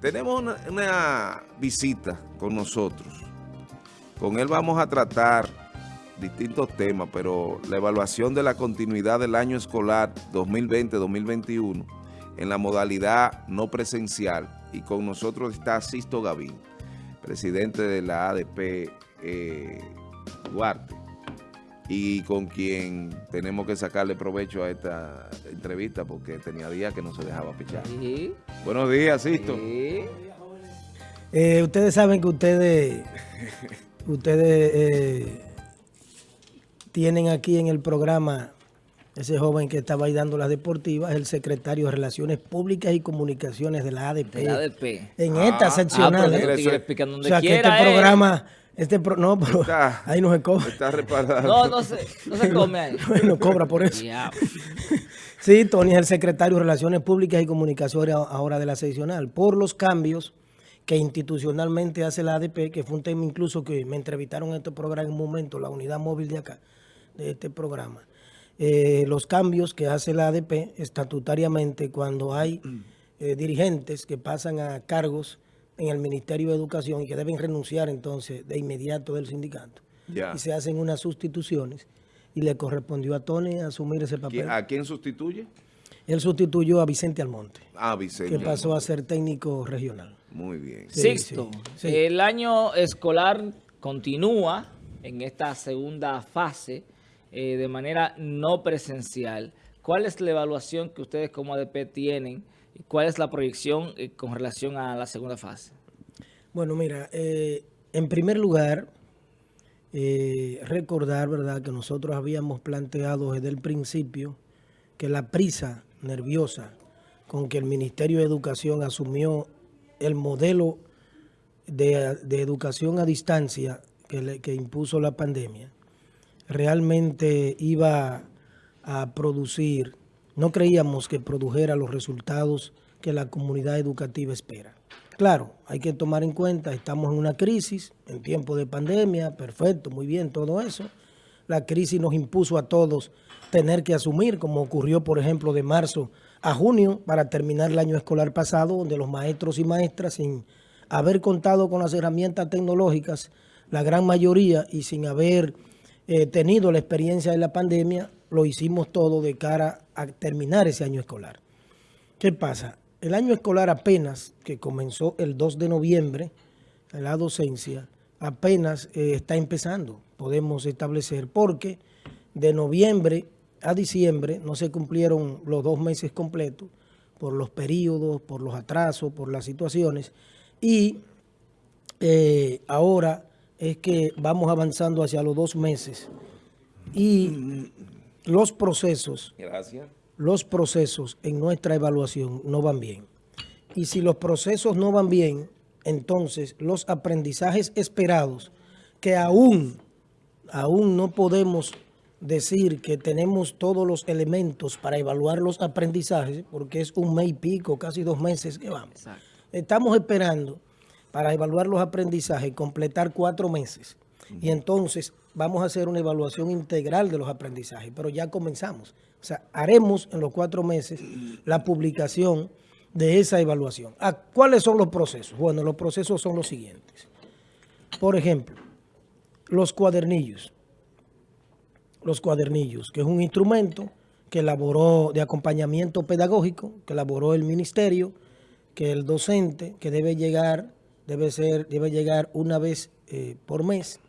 tenemos una, visita con nosotros. Con él vamos a tratar distintos temas, pero la evaluación de la continuidad del año escolar 2020-2021 en la modalidad no presencial. Y con nosotros está Sisto Gavín, presidente de la ADP eh, Duarte y con quien tenemos que sacarle provecho a esta entrevista porque tenía días que no se dejaba pichar. ¿Sí? Buenos días, Sisto. ¿Sí? Eh, ustedes saben que ustedes, ustedes eh, tienen aquí en el programa ese joven que estaba ahí dando las deportivas, el secretario de Relaciones Públicas y Comunicaciones de la ADP. De la ADP. En esta ah, seccional. Ah, o sea, que este programa este no, pero ahí no se cobra. Está reparado. No, no se, no se come ahí. no cobra por eso. sí, Tony es el secretario de Relaciones Públicas y Comunicaciones ahora de la seccional. Por los cambios que institucionalmente hace la ADP, que fue un tema incluso que me entrevistaron en este programa en un momento, la unidad móvil de acá, de este programa. Eh, los cambios que hace la ADP estatutariamente cuando hay eh, dirigentes que pasan a cargos en el Ministerio de Educación y que deben renunciar entonces de inmediato del sindicato. Y se hacen unas sustituciones y le correspondió a Tony asumir ese papel. ¿A quién sustituye? Él sustituyó a Vicente Almonte. Ah, Vicente. Que pasó a ser técnico regional. Muy bien. Sixto, el año escolar continúa en esta segunda fase eh, de manera no presencial. ¿Cuál es la evaluación que ustedes como ADP tienen ¿Cuál es la proyección eh, con relación a la segunda fase? Bueno, mira, eh, en primer lugar, eh, recordar, ¿verdad?, que nosotros habíamos planteado desde el principio que la prisa nerviosa con que el Ministerio de Educación asumió el modelo de, educación a distancia que, que impuso la pandemia, realmente iba a producir no creíamos que produjera los resultados que la comunidad educativa espera. Claro, hay que tomar en cuenta, estamos en una crisis, en tiempo de pandemia, perfecto, muy bien, todo eso. La crisis nos impuso a todos tener que asumir, como ocurrió, por ejemplo, de marzo a junio, para terminar el año escolar pasado, donde los maestros y maestras, sin haber contado con las herramientas tecnológicas, la gran mayoría, y sin haber eh, tenido la experiencia de la pandemia, lo hicimos todo de cara a terminar ese año escolar. ¿Qué pasa? El año escolar apenas, que comenzó el 2 de noviembre, la docencia, apenas eh, está empezando, podemos establecer, porque de noviembre a diciembre no se cumplieron los dos meses completos por los periodos, por los atrasos, por las situaciones, y eh, ahora es que vamos avanzando hacia los dos meses y los procesos, los procesos en nuestra evaluación no van bien. Y si los procesos no van bien, entonces los aprendizajes esperados, que aún, aún no podemos decir que tenemos todos los elementos para evaluar los aprendizajes, porque es un mes y pico, casi dos meses que vamos. Estamos esperando para evaluar los aprendizajes, completar cuatro meses. Y entonces vamos a hacer una evaluación integral de los aprendizajes, pero ya comenzamos. O sea, haremos en los cuatro meses la publicación de esa evaluación. Ah, ¿Cuáles son los procesos? Bueno, los procesos son los siguientes. Por ejemplo, los cuadernillos. Los cuadernillos, que es un instrumento que elaboró de acompañamiento pedagógico, que elaboró el ministerio, que el docente, que debe llegar, debe ser, debe llegar una vez eh, por mes,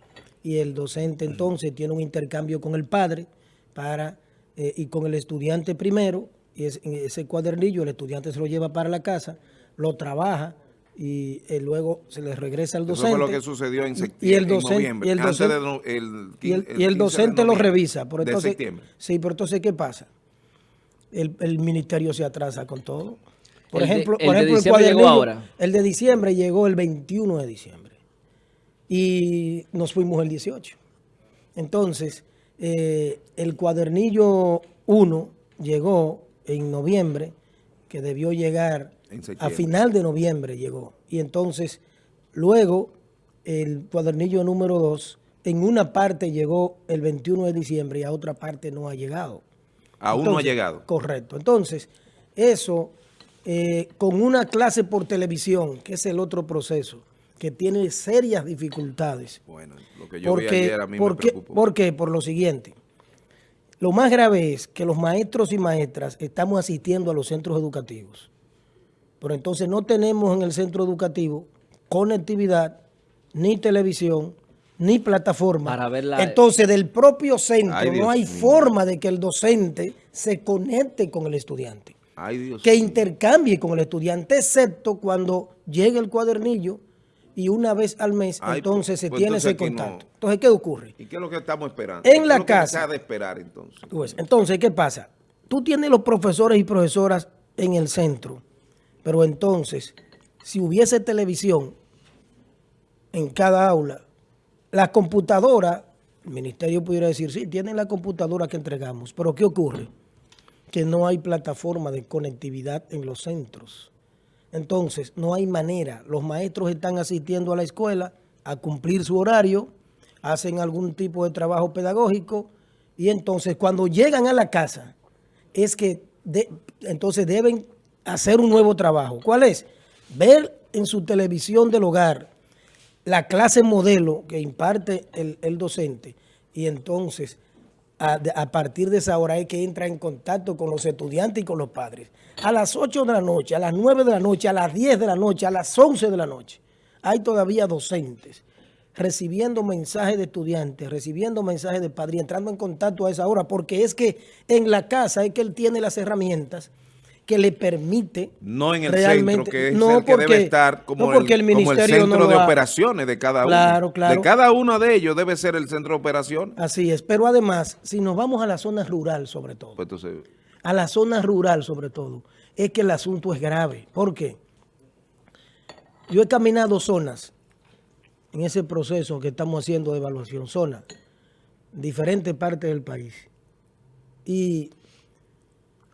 y el docente entonces tiene un intercambio con el padre para eh, y con el estudiante primero, y ese cuadernillo el estudiante se lo lleva para la casa, lo trabaja y eh, luego se le regresa al docente. Eso fue lo que sucedió en, septiembre, y el docente, y el docente, y el, docente lo revisa. Por entonces, Sí, pero entonces, ¿qué pasa? El, el, ministerio se atrasa con todo. Por ejemplo, por ejemplo, el cuadernillo, el de diciembre llegó el 21 de diciembre y nos fuimos el 18. Entonces, eh, el cuadernillo 1 llegó en noviembre, que debió llegar a final de noviembre llegó. Y entonces, luego, el cuadernillo número 2, en una parte llegó el 21 de diciembre y a otra parte no ha llegado. Aún no ha llegado. Correcto. Entonces, eso eh, con una clase por televisión, que es el otro proceso, que tiene serias dificultades. Bueno, lo que yo porque, vi ayer a mí me preocupó. ¿Por qué? Por lo siguiente. Lo más grave es que los maestros y maestras estamos asistiendo a los centros educativos. Pero entonces no tenemos en el centro educativo conectividad, ni televisión, ni plataforma. Para verla... Entonces, del propio centro no hay forma de que el docente se conecte con el estudiante. que intercambie con el estudiante, excepto cuando llegue el cuadernillo y una vez al mes, entonces se pues, tiene ese contacto. Entonces, ¿qué ocurre? ¿Y qué es lo que estamos esperando? En la casa. de esperar entonces? Pues, entonces, ¿qué pasa? Tú tienes los profesores y profesoras en el centro, pero entonces, si hubiese televisión en cada aula, la computadora, el ministerio pudiera decir, sí, tienen la computadora que entregamos, pero ¿qué ocurre? Que no hay plataforma de conectividad en los centros. Entonces, no hay manera. Los maestros están asistiendo a la escuela a cumplir su horario, hacen algún tipo de trabajo pedagógico y entonces cuando llegan a la casa es que entonces deben hacer un nuevo trabajo. ¿Cuál es? Ver en su televisión del hogar la clase modelo que imparte el, el docente y entonces a, partir de esa hora es que entra en contacto con los estudiantes y con los padres. A las 8 de la noche, a las 9 de la noche, a las 10 de la noche, a las 11 de la noche, hay todavía docentes recibiendo mensajes de estudiantes, recibiendo mensajes de padres, entrando en contacto a esa hora, porque es que en la casa es que él tiene las herramientas que le permite no en el centro que es el que debe estar como, el, centro de operaciones de cada uno. De cada uno de ellos debe ser el centro de operación. Así es pero además si nos vamos a la zona rural sobre todo pues a la zona rural sobre todo es que el asunto es grave. ¿por qué? yo he caminado zonas en ese proceso que estamos haciendo de evaluación zonas diferentes partes del país y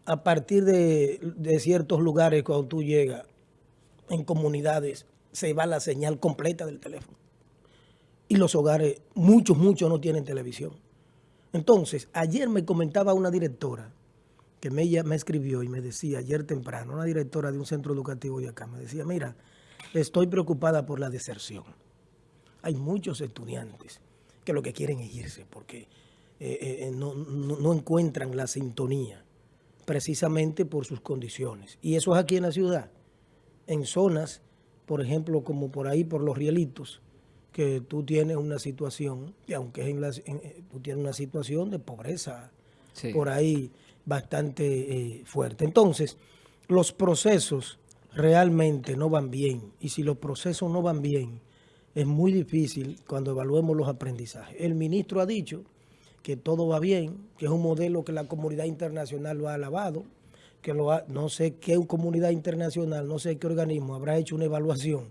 a partir de, ciertos lugares cuando tú llegas en comunidades se va la señal completa del teléfono. Y los hogares, muchos, muchos no tienen televisión. Entonces, ayer me comentaba una directora que me, ella me escribió y me decía ayer temprano, una directora de un centro educativo de acá, me decía, mira, estoy preocupada por la deserción. Hay muchos estudiantes que lo que quieren es irse porque eh, eh, no encuentran la sintonía precisamente por sus condiciones. Y eso es aquí en la ciudad, en zonas, por ejemplo, como por ahí, por los rielitos, que tú tienes una situación, y aunque es en la, eh, tú tienes una situación de pobreza por ahí bastante eh, fuerte. Entonces, los procesos realmente no van bien, y si los procesos no van bien, es muy difícil cuando evaluemos los aprendizajes. El ministro ha dicho que todo va bien, que es un modelo que la comunidad internacional lo ha alabado, que lo ha, no sé qué comunidad internacional, no sé qué organismo habrá hecho una evaluación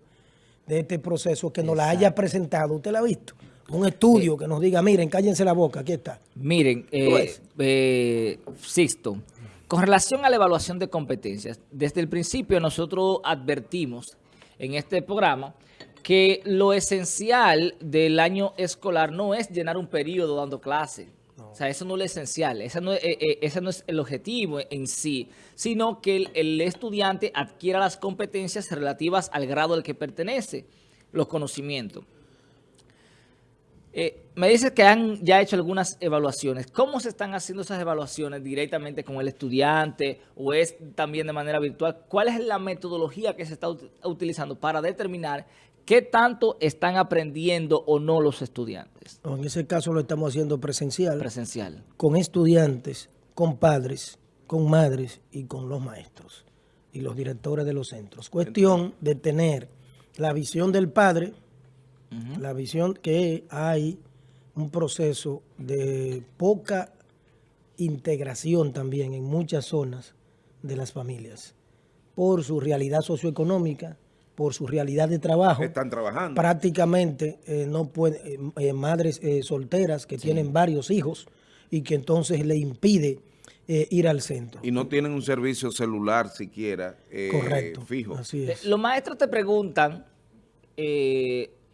de este proceso que nos la haya presentado. ¿Usted la ha visto? Un estudio que nos diga, miren, cállense la boca, aquí está. Miren, eh, eh, Sixto, con relación a la evaluación de competencias, desde el principio nosotros advertimos en este programa que lo esencial del año escolar no es llenar un periodo dando clase. O sea, eso no es lo esencial, ese no, eh, eh, no, es el objetivo en sí, sino que el, estudiante adquiera las competencias relativas al grado al que pertenece, los conocimientos. Eh, me dice que han ya hecho algunas evaluaciones. ¿Cómo se están haciendo esas evaluaciones directamente con el estudiante o es también de manera virtual? ¿Cuál es la metodología que se está utilizando para determinar ¿Qué tanto están aprendiendo o no los estudiantes? en ese caso lo estamos haciendo presencial. Presencial. Con estudiantes, con padres, con madres y con los maestros y los directores de los centros. Cuestión de tener la visión del padre, la visión que hay un proceso de poca integración también en muchas zonas de las familias por su realidad socioeconómica, por su realidad de trabajo. Están trabajando. Prácticamente eh, no puede, eh, eh, madres solteras que tienen varios hijos y que entonces le impide ir al centro. Y no tienen un servicio celular siquiera Correcto, fijo. Así es. Los maestros te preguntan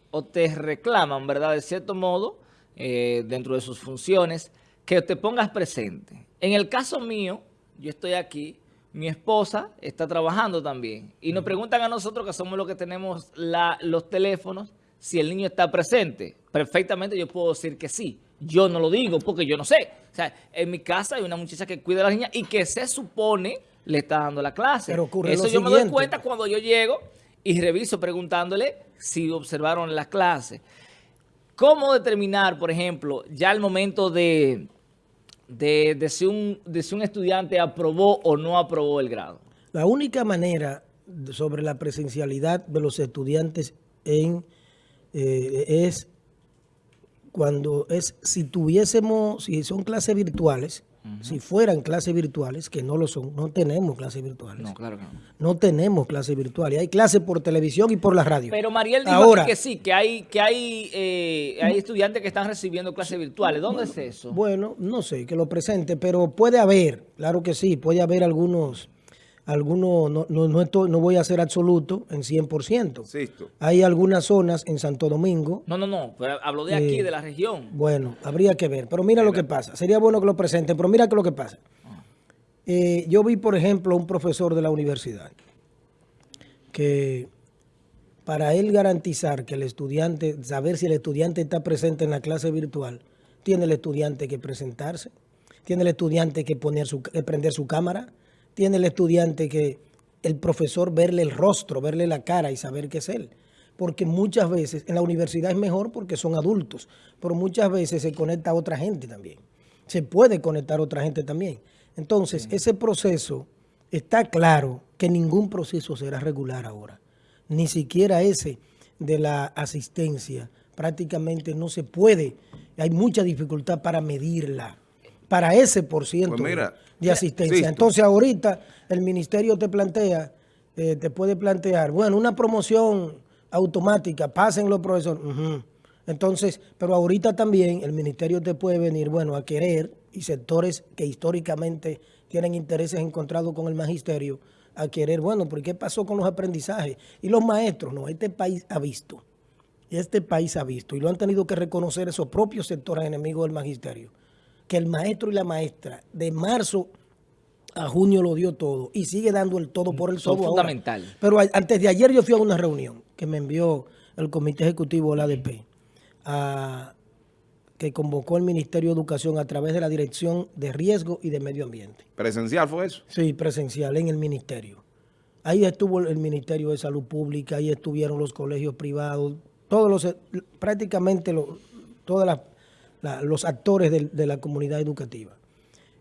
o te reclaman, ¿verdad? De cierto modo, dentro de sus funciones, que te pongas presente. En el caso mío, yo estoy aquí mi esposa está trabajando también. Y nos preguntan a nosotros, que somos los que tenemos los teléfonos, si el niño está presente. Perfectamente yo puedo decir que sí. Yo no lo digo porque yo no sé. O sea, en mi casa hay una muchacha que cuida a la niña y que se supone le está dando la clase. Pero ocurre Eso yo me doy cuenta cuando yo llego y reviso preguntándole si observaron la clase. ¿Cómo determinar, por ejemplo, ya el momento de, de, si un, de si un estudiante aprobó o no aprobó el grado? La única manera sobre la presencialidad de los estudiantes en, eh, es cuando es, si tuviésemos, si son clases virtuales, si fueran clases virtuales, que no lo son, no tenemos clases virtuales. No, claro que no. No tenemos clases virtuales. Hay clases por televisión y por la radio. Pero Mariel dijo Ahora, que sí, que hay que hay, eh, hay estudiantes que están recibiendo clases virtuales. ¿Dónde es eso? Bueno, no sé, que lo presente, pero puede haber, claro que sí, puede haber algunos algunos, no, no, no, no voy a ser absoluto en 100%. Hay algunas zonas en Santo Domingo. No, no, no, pero hablo de aquí, eh, de la región. Bueno, habría que ver. Pero mira lo que pasa. Sería bueno que lo presenten, pero mira que lo que pasa. Eh, yo vi, por ejemplo, un profesor de la universidad que para él garantizar que el estudiante, saber si el estudiante está presente en la clase virtual, tiene el estudiante que presentarse, tiene el estudiante que poner su, que prender su cámara, tiene el estudiante que el profesor verle el rostro, verle la cara y saber que es él. Porque muchas veces, en la universidad es mejor porque son adultos, pero muchas veces se conecta a otra gente también. Se puede conectar a otra gente también. Entonces, ese proceso, está claro que ningún proceso será regular ahora. Ni siquiera ese de la asistencia. Prácticamente no se puede. Hay mucha dificultad para medirla para ese por ciento pues de asistencia. Entonces ahorita el ministerio te plantea, eh, te puede plantear, bueno, una promoción automática, pasen los profesores. Entonces, pero ahorita también el ministerio te puede venir, bueno, a querer, y sectores que históricamente tienen intereses encontrados con el magisterio, a querer, bueno, ¿por qué pasó con los aprendizajes? Y los maestros, no, este país ha visto, este país ha visto, y lo han tenido que reconocer esos propios sectores enemigos del magisterio, que el maestro y la maestra de marzo a junio lo dio todo y sigue dando el todo por el todo fundamental. Pero antes de ayer yo fui a una reunión que me envió el Comité Ejecutivo de la ADP, que convocó el Ministerio de Educación a través de la Dirección de Riesgo y de Medio Ambiente. ¿Presencial fue eso? Sí, presencial en el Ministerio. Ahí estuvo el Ministerio de Salud Pública, ahí estuvieron los colegios privados, todos los, prácticamente todas las los actores de, la comunidad educativa,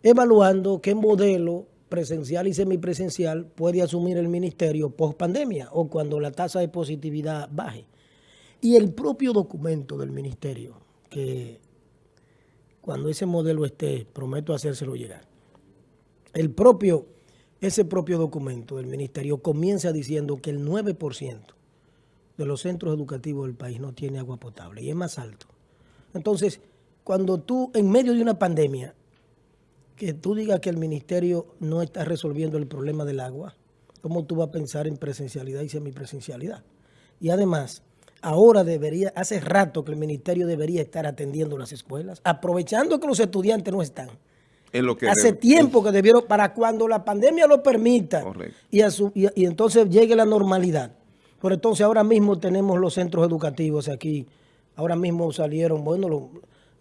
evaluando qué modelo presencial y semipresencial puede asumir el ministerio post pandemia o cuando la tasa de positividad baje. Y el propio documento del ministerio, que cuando ese modelo esté, prometo hacérselo llegar, el propio, ese propio documento del ministerio comienza diciendo que el 9% de los centros educativos del país no tiene agua potable y es más alto. Entonces, cuando tú, en medio de una pandemia, que tú digas que el ministerio no está resolviendo el problema del agua, ¿cómo tú vas a pensar en presencialidad y semipresencialidad? Y además, ahora debería, hace rato que el ministerio debería estar atendiendo las escuelas, aprovechando que los estudiantes no están. lo que hace tiempo que debieron, para cuando la pandemia lo permita y, y, entonces llegue la normalidad. Por entonces ahora mismo tenemos los centros educativos aquí, ahora mismo salieron, bueno, los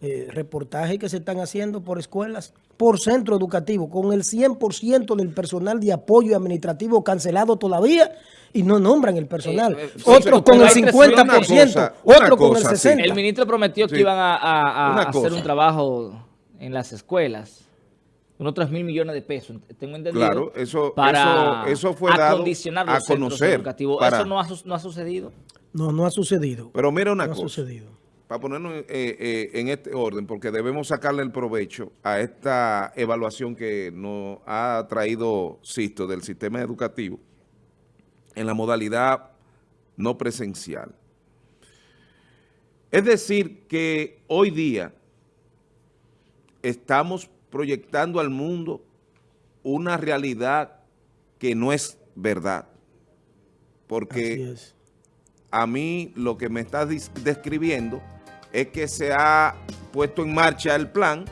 eh, reportajes que se están haciendo por escuelas, por centro educativo, con el 100% del personal de apoyo administrativo cancelado todavía y no nombran el personal. Eh, eh, otros con el 50%, otros con el 60%. El ministro prometió que iban a, hacer un trabajo en las escuelas unos 3 mil millones de pesos, tengo entendido. Claro, eso, para eso, fue dado a conocer. Educativos. ¿Eso no ha, no ha, sucedido? No, no ha sucedido. Pero mira una cosa. Ha sucedido para ponernos eh, eh, en este orden, porque debemos sacarle el provecho a esta evaluación que nos ha traído Sisto del sistema educativo en la modalidad no presencial. Es decir, que hoy día estamos proyectando al mundo una realidad que no es verdad. Porque a mí lo que me estás describiendo es que se ha puesto en marcha el plan,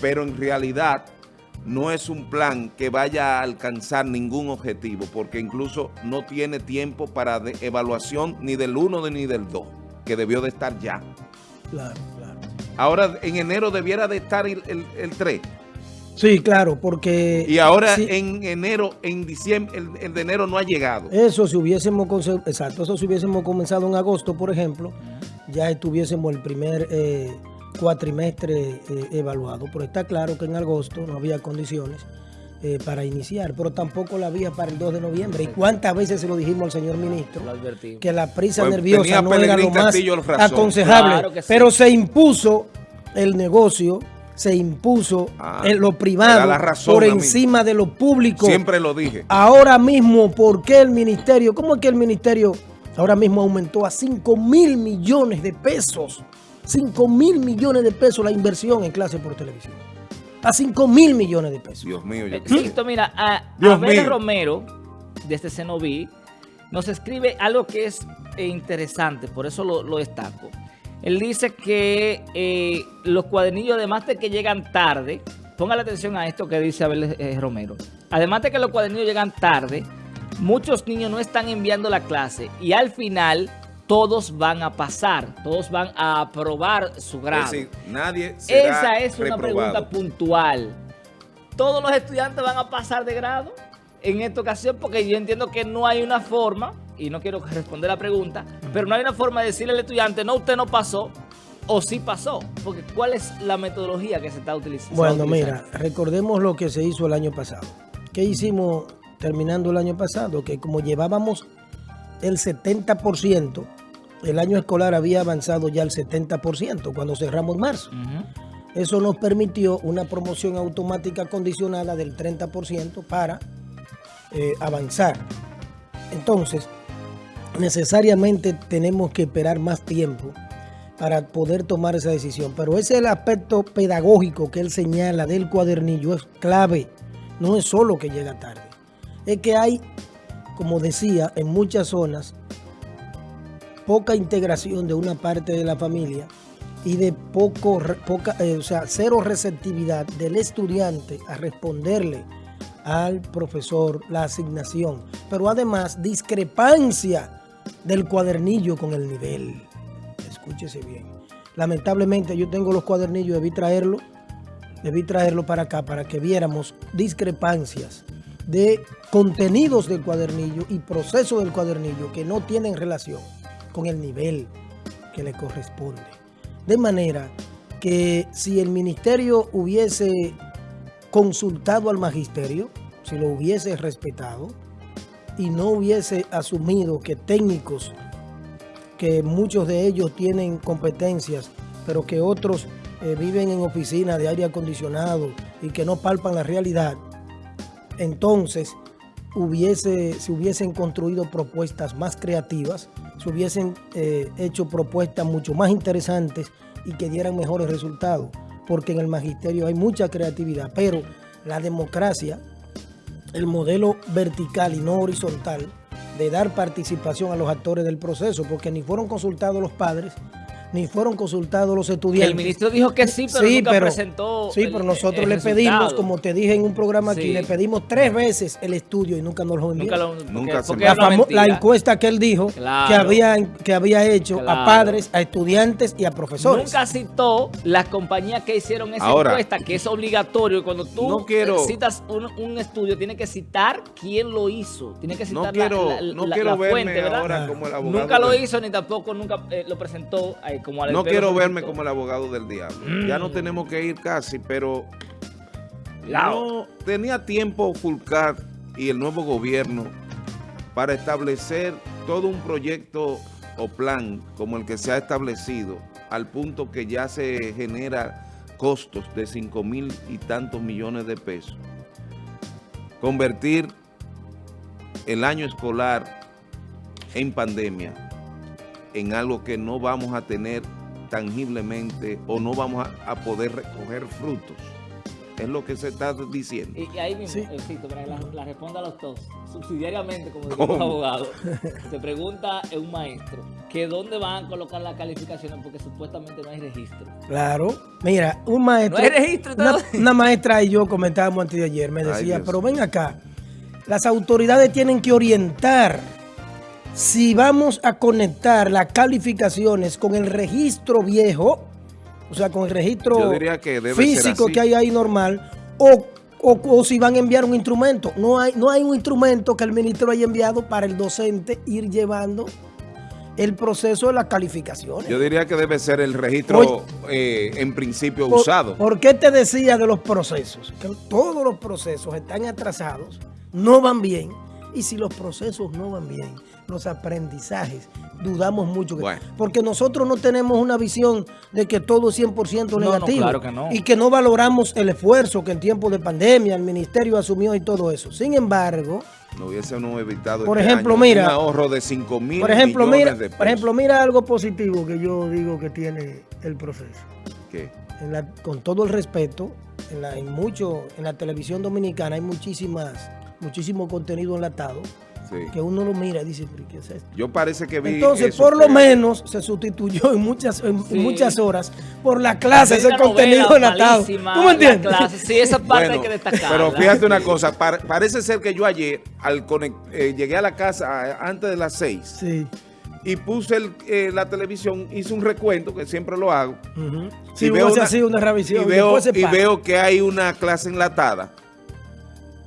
pero en realidad no es un plan que vaya a alcanzar ningún objetivo, porque incluso no tiene tiempo para evaluación ni del 1 ni del 2, que debió de estar ya. Claro, claro. Ahora en enero debiera de estar el, 3. Sí, claro, porque... Y ahora en enero, en diciembre, el, de enero no ha llegado. Eso si hubiésemos, exacto, eso si hubiésemos comenzado en agosto, por ejemplo, ya estuviésemos el primer... Eh, cuatrimestre eh, evaluado, pero está claro que en agosto no había condiciones eh, para iniciar, pero tampoco la había para el 2 de noviembre. ¿Y cuántas veces se lo dijimos al señor ministro? Que la prisa pues, nerviosa no era lo más aconsejable, pero se impuso el negocio se impuso ah, en lo privado por encima de lo público. Siempre lo dije. Ahora mismo, ¿por qué el ministerio? ¿Cómo es que el ministerio ahora mismo aumentó a 5 mil millones de pesos? 5 mil millones de pesos la inversión en clase por televisión. A 5 mil millones de pesos. Dios mío. Yo... Eh, mira, a Abel Romero, desde Cenoví, nos escribe algo que es eh, interesante, por eso lo, destaco. Él dice que eh, los cuadernillos, además de que llegan tarde, ponga la atención a esto que dice Abel Romero, además de que los cuadernillos llegan tarde, muchos niños no están enviando la clase y al final todos van a pasar, todos van a aprobar su grado. Es decir, nadie será Esa es una pregunta puntual. ¿Todos los estudiantes van a pasar de grado en esta ocasión? Porque yo entiendo que no hay una forma, y no quiero responder la pregunta, pero no hay una forma de decirle al estudiante, no, usted no pasó, o sí pasó. Porque ¿cuál es la metodología que se está utilizando? Bueno, mira, recordemos lo que se hizo el año pasado. ¿Qué hicimos terminando el año pasado? Que como llevábamos el 70%, el año escolar había avanzado ya el 70% cuando cerramos marzo. Eso nos permitió una promoción automática condicionada del 30% para eh, avanzar. Entonces, necesariamente tenemos que esperar más tiempo para poder tomar esa decisión. Pero ese es el aspecto pedagógico que él señala del cuadernillo, es clave. No es solo que llega tarde. Es que hay como decía, en muchas zonas, poca integración de una parte de la familia y de poco, poca, eh, o sea, cero receptividad del estudiante a responderle al profesor la asignación, pero además discrepancia del cuadernillo con el nivel. Escúchese bien. Lamentablemente yo tengo los cuadernillos, debí traerlo, debí traerlo para acá para que viéramos discrepancias de contenidos del cuadernillo y proceso del cuadernillo que no tienen relación con el nivel que le corresponde. De manera que si el ministerio hubiese consultado al magisterio, si lo hubiese respetado y no hubiese asumido que técnicos, que muchos de ellos tienen competencias, pero que otros eh, viven en oficinas de aire acondicionado y que no palpan la realidad, entonces hubiese, se hubiesen construido propuestas más creativas, se hubiesen eh, hecho propuestas mucho más interesantes y que dieran mejores resultados, porque en el magisterio hay mucha creatividad, pero la democracia, el modelo vertical y no horizontal, de dar participación a los actores del proceso, porque ni fueron consultados los padres, ni fueron consultados los estudiantes. El ministro dijo que sí, pero nunca presentó Sí, pero nosotros le pedimos, como te dije en un programa aquí, le pedimos tres veces el estudio y nunca nos lo envió. Nunca, lo, la, encuesta que él dijo que, había, que había hecho a padres, a estudiantes y a profesores. Nunca citó las compañías que hicieron esa encuesta, que es obligatorio. Cuando tú citas un, estudio, tiene que citar quién lo hizo. Tiene que citar la, fuente, ¿verdad? Nunca lo hizo ni tampoco nunca eh, lo presentó no quiero verme como el abogado del diablo. Ya no mm. tenemos que ir casi, pero no tenía tiempo Fulcar y el nuevo gobierno para establecer todo un proyecto o plan como el que se ha establecido al punto que ya se genera costos de 5 mil y tantos millones de pesos. Convertir el año escolar en pandemia en algo que no vamos a tener tangiblemente o no vamos a, poder recoger frutos. es lo que se está diciendo. Y, ahí mismo, sí. para la, la, responda a los dos, subsidiariamente, como dice el abogado, se pregunta un maestro que dónde van a colocar las calificaciones porque supuestamente no hay registro. Claro, mira, un maestro... No hay registro. Una, maestra y yo comentábamos antes de ayer, me decía, pero ven acá, las autoridades tienen que orientar si vamos a conectar las calificaciones con el registro viejo, o sea, con el registro físico que hay ahí normal, o, o, si van a enviar un instrumento. No hay, no hay un instrumento que el ministro haya enviado para el docente ir llevando el proceso de las calificaciones. Yo diría que debe ser el registro eh, en principio usado. ¿Por qué te decía de los procesos? Que todos los procesos están atrasados, no van bien, y si los procesos no van bien, los aprendizajes, dudamos mucho. Porque nosotros no tenemos una visión de que todo es 100% negativo. Y que no valoramos el esfuerzo que en tiempos de pandemia el ministerio asumió y todo eso. Sin embargo... No hubiésemos evitado por este ejemplo, mira, un ahorro de 5 mil por ejemplo, mira, Por ejemplo, mira algo positivo que yo digo que tiene el proceso. ¿Qué? con todo el respeto, en, la, en, mucho, en la televisión dominicana hay muchísimas, muchísimo contenido enlatado que uno lo mira y dice, ¿qué es esto? Yo parece que vi Entonces, por lo menos, se sustituyó en muchas en muchas horas por la clase, ese contenido enlatado. ¿Tú me entiendes? Sí, esa parte hay que destacar. Pero fíjate una cosa, parece ser que yo ayer, al eh, llegué a la casa antes de las seis. Sí y puse eh, la televisión, hice un recuento, que siempre lo hago. y veo una, una revisión. Y veo, y veo que hay una clase enlatada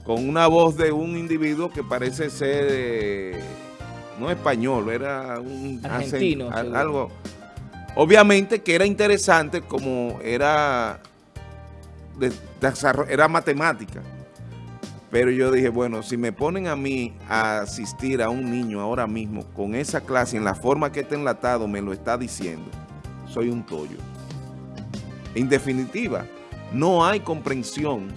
con una voz de un individuo que parece ser, eh, no español, era un argentino, algo. Obviamente que era interesante como era, de, era matemática. Pero yo dije, bueno, si me ponen a mí a asistir a un niño ahora mismo con esa clase, en la forma que está enlatado, me lo está diciendo, soy un tollo. En definitiva, no hay comprensión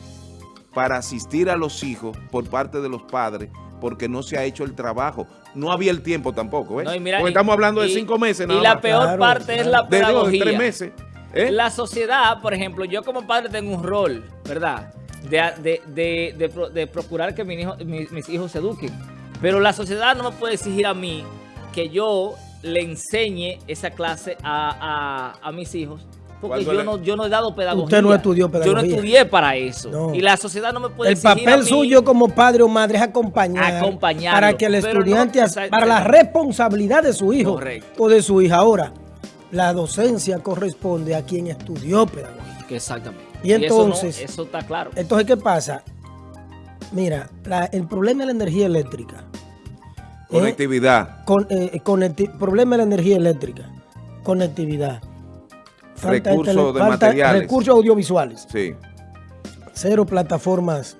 para asistir a los hijos por parte de los padres porque no se ha hecho el trabajo. No había el tiempo tampoco, ¿eh? porque estamos hablando de cinco meses. y la peor parte es la pedagogía. De, tres meses. ¿eh? La sociedad, por ejemplo, yo como padre tengo un rol, ¿verdad? De, de procurar que mis, hijos se eduquen. Pero la sociedad no me puede exigir a mí que yo le enseñe esa clase a, a mis hijos porque yo, no, yo no he dado pedagogía. Usted no estudió pedagogía. Yo no estudié para eso. Y la sociedad no me puede El papel suyo como padre o madre es acompañar. Para que el estudiante, para la responsabilidad de su hijo o de su hija. Ahora, la docencia corresponde a quien estudió pedagogía. Exactamente. Y entonces... eso, está claro. Entonces, ¿qué pasa? Mira, el problema de la energía eléctrica. Conectividad. con, eh, problema de la energía eléctrica. Conectividad recursos de materiales. Recursos audiovisuales. Sí. Cero plataformas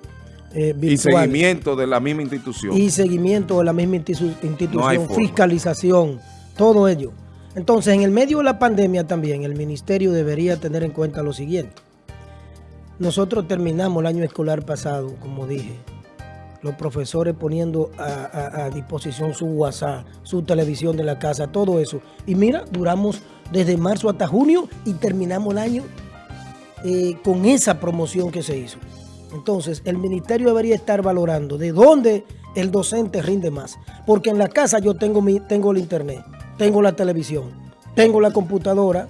eh, virtuales. Y seguimiento de la misma institución. Y seguimiento de la misma institución, fiscalización, todo ello. Entonces, en el medio de la pandemia también, el ministerio debería tener en cuenta lo siguiente. Nosotros terminamos el año escolar pasado, como dije, los profesores poniendo a, a, disposición su WhatsApp, su televisión de la casa, todo eso. Y mira, duramos desde marzo hasta junio y terminamos el año eh, con esa promoción que se hizo. Entonces, el ministerio debería estar valorando de dónde el docente rinde más. Porque en la casa yo tengo, mi, tengo el internet, tengo la televisión, tengo la computadora.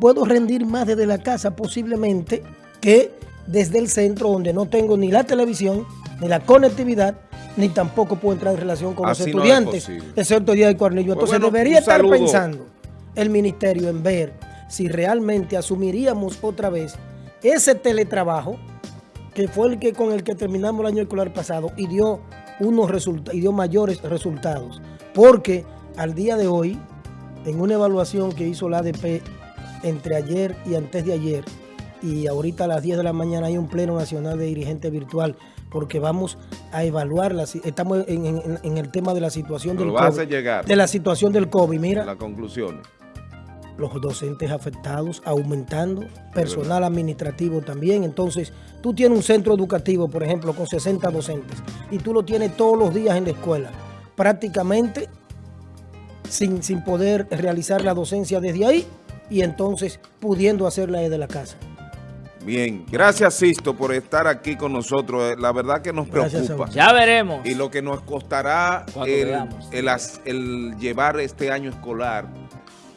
puedo rendir más desde la casa posiblemente que desde el centro donde no tengo ni la televisión, ni la conectividad, ni tampoco puedo entrar en relación con los estudiantes, excepto el día del cuarnillo. Entonces debería estar pensando el ministerio en ver si realmente asumiríamos otra vez ese teletrabajo que fue el que con el que terminamos el año escolar pasado y dio unos resultados y dio mayores resultados. Porque al día de hoy, en una evaluación que hizo la ADP entre ayer y antes de ayer, y ahorita a las 10 de la mañana hay un pleno nacional de dirigente virtual porque vamos a evaluar, estamos en, el tema de la situación del COVID. llegar. De la situación del COVID, mira. La conclusión. Los docentes afectados, aumentando, personal administrativo también. Entonces, tú tienes un centro educativo, por ejemplo, con 60 docentes, y tú lo tienes todos los días en la escuela. Prácticamente sin, sin poder realizar la docencia desde ahí, y entonces pudiendo hacerla desde la casa. Bien, gracias Sisto por estar aquí con nosotros. Eh, La verdad que nos preocupa. Ya veremos. Y lo que nos costará el, el, el llevar este año escolar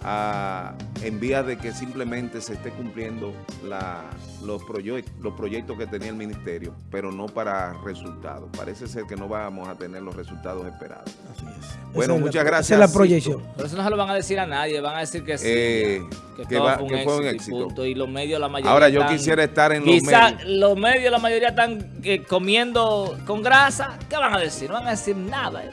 a, en vía de que simplemente se esté cumpliendo la, los, proyectos, los proyectos que tenía el ministerio, pero no para resultados. Parece ser que no vamos a tener los resultados esperados. Así es. Bueno, muchas gracias. Esa es la proyección. Pero eso no se lo van a decir a nadie, van a decir que sí. Eh, que, que, va, fue, un que fue, un éxito. Y, los medios, la mayoría Ahora, yo están, quisiera estar en los medios. los medios, la mayoría están eh, comiendo con grasa. ¿Qué van a decir? No van a decir nada. ¿eh?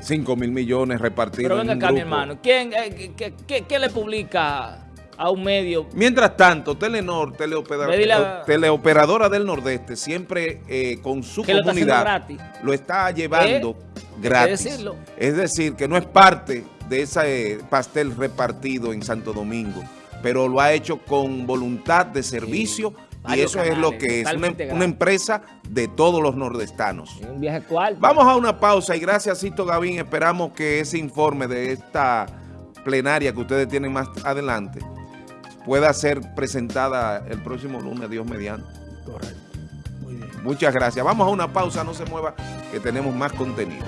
5 mil millones repartidos Pero venga acá, mi hermano. ¿Quién, eh, qué, qué, qué, le publica a un medio? Mientras tanto, Telenor, teleoperadora, teleoperadora del Nordeste, siempre eh, con su comunidad, lo, está llevando ¿Eh? gratis. Es decir, que no es parte de ese pastel repartido en Santo Domingo, pero lo ha hecho con voluntad de servicio sí y eso es lo que es una, em-, empresa de todos los nordestanos. Un viaje Vamos a una pausa y gracias Cito Gavín, esperamos que ese informe de esta plenaria que ustedes tienen más adelante pueda ser presentada el próximo lunes, Dios mediante. Correcto. Muy bien. Muchas gracias. Vamos a una pausa, no se mueva, que tenemos más contenido.